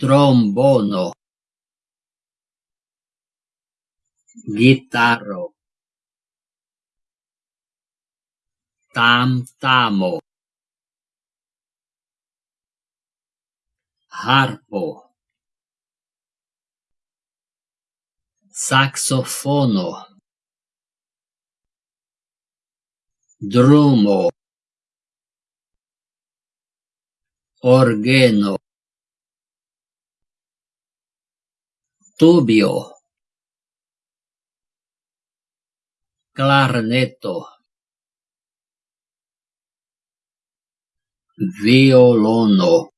trombono gitaro tam tamo harpo saxofono drumo orgeno tubio klarneto violono.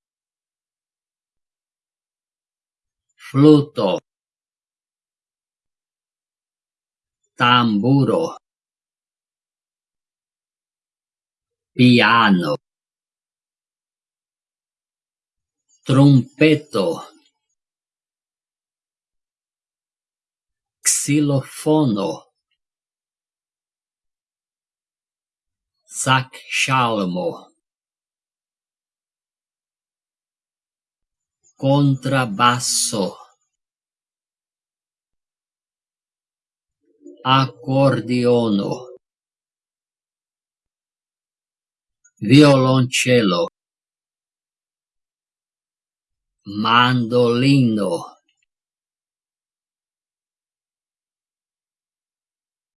Fluto tamburo. Piano. Trumpeto xilofono sakshalmo contrabbasso. Accordiono violoncello. Mandolino